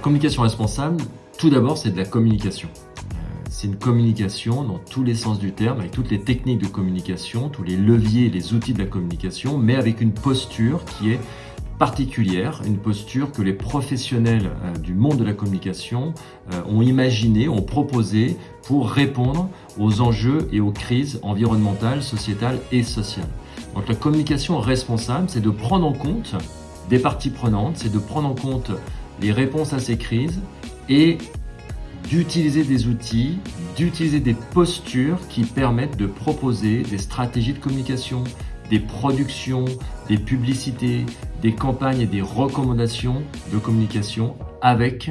communication responsable, tout d'abord, c'est de la communication. Euh, c'est une communication dans tous les sens du terme, avec toutes les techniques de communication, tous les leviers les outils de la communication, mais avec une posture qui est particulière, une posture que les professionnels euh, du monde de la communication euh, ont imaginé, ont proposé pour répondre aux enjeux et aux crises environnementales, sociétales et sociales. Donc la communication responsable, c'est de prendre en compte des parties prenantes, c'est de prendre en compte les réponses à ces crises et d'utiliser des outils, d'utiliser des postures qui permettent de proposer des stratégies de communication, des productions, des publicités, des campagnes et des recommandations de communication avec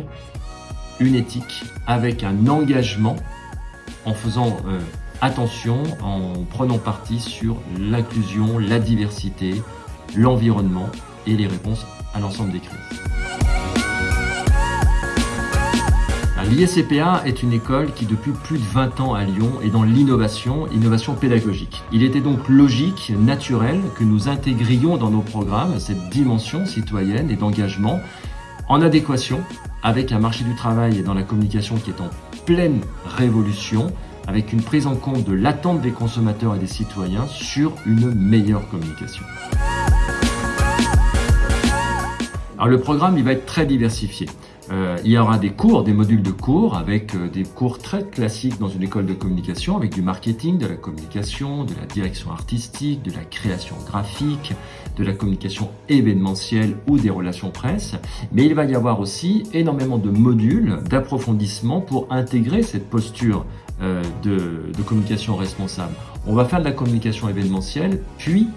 une éthique, avec un engagement, en faisant euh, attention, en prenant parti sur l'inclusion, la diversité, l'environnement et les réponses à l'ensemble des crises. L'ISCPA est une école qui depuis plus de 20 ans à Lyon est dans l'innovation, innovation pédagogique. Il était donc logique, naturel que nous intégrions dans nos programmes cette dimension citoyenne et d'engagement en adéquation avec un marché du travail et dans la communication qui est en pleine révolution, avec une prise en compte de l'attente des consommateurs et des citoyens sur une meilleure communication. Alors le programme il va être très diversifié. Euh, il y aura des cours, des modules de cours avec euh, des cours très classiques dans une école de communication avec du marketing, de la communication, de la direction artistique, de la création graphique, de la communication événementielle ou des relations presse. Mais il va y avoir aussi énormément de modules d'approfondissement pour intégrer cette posture euh, de, de communication responsable. On va faire de la communication événementielle, puis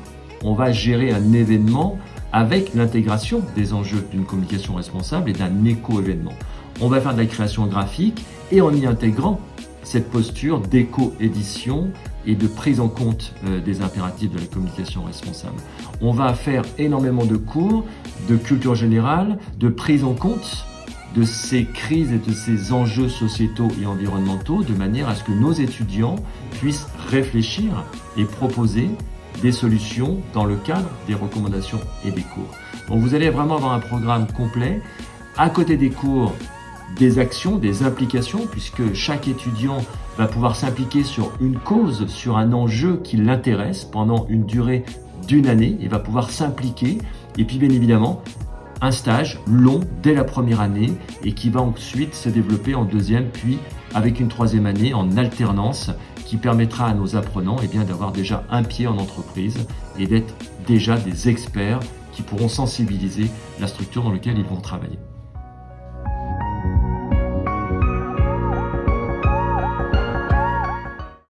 on va gérer un événement avec l'intégration des enjeux d'une communication responsable et d'un éco-événement. On va faire de la création graphique et en y intégrant cette posture d'éco-édition et de prise en compte euh, des impératifs de la communication responsable. On va faire énormément de cours de culture générale, de prise en compte de ces crises et de ces enjeux sociétaux et environnementaux de manière à ce que nos étudiants puissent réfléchir et proposer solutions dans le cadre des recommandations et des cours. Donc vous allez vraiment avoir un programme complet. À côté des cours, des actions, des implications, puisque chaque étudiant va pouvoir s'impliquer sur une cause, sur un enjeu qui l'intéresse pendant une durée d'une année et va pouvoir s'impliquer. Et puis bien évidemment, un stage long dès la première année et qui va ensuite se développer en deuxième, puis avec une troisième année en alternance qui permettra à nos apprenants eh d'avoir déjà un pied en entreprise et d'être déjà des experts qui pourront sensibiliser la structure dans laquelle ils vont travailler.